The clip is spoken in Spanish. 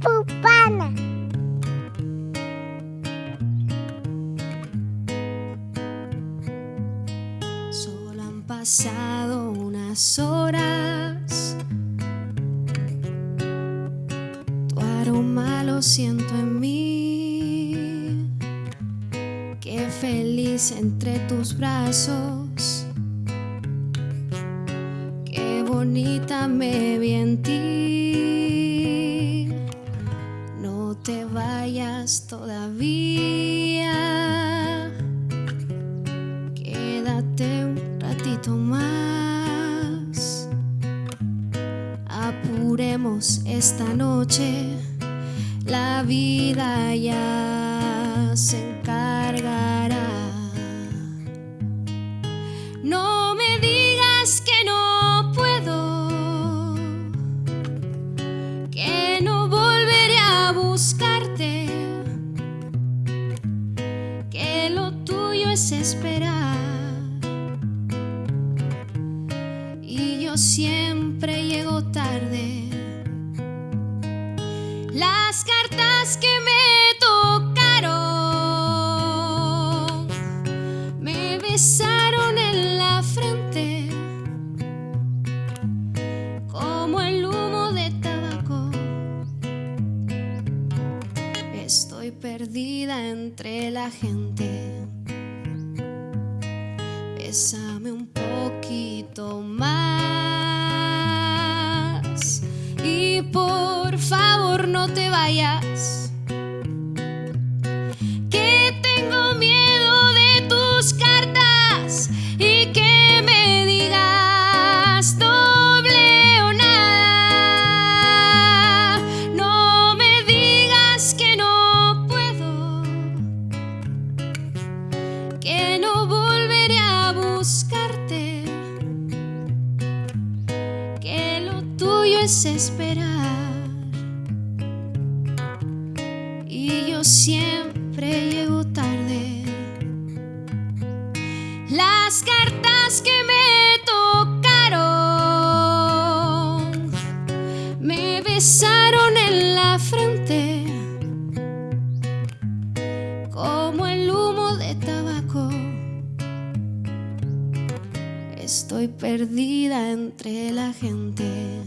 Pupana. Solo han pasado unas horas. Tu aroma lo siento en mí. Qué feliz entre tus brazos. Qué bonita me vi en ti. Todavía. Quédate un ratito más. Apuremos esta noche. La vida ya se encargará. Siempre llego tarde. Las cartas que me tocaron me besaron en la frente como el humo de tabaco. Estoy perdida entre la gente. Bésame un poquito más no te vayas. Que tengo miedo de tus cartas y que me digas doble o nada. No me digas que no puedo que no volveré a buscarte, que lo tuyo es esperar. Siempre llego tarde. Las cartas que me tocaron me besaron en la frente como el humo de tabaco. Estoy perdida entre la gente.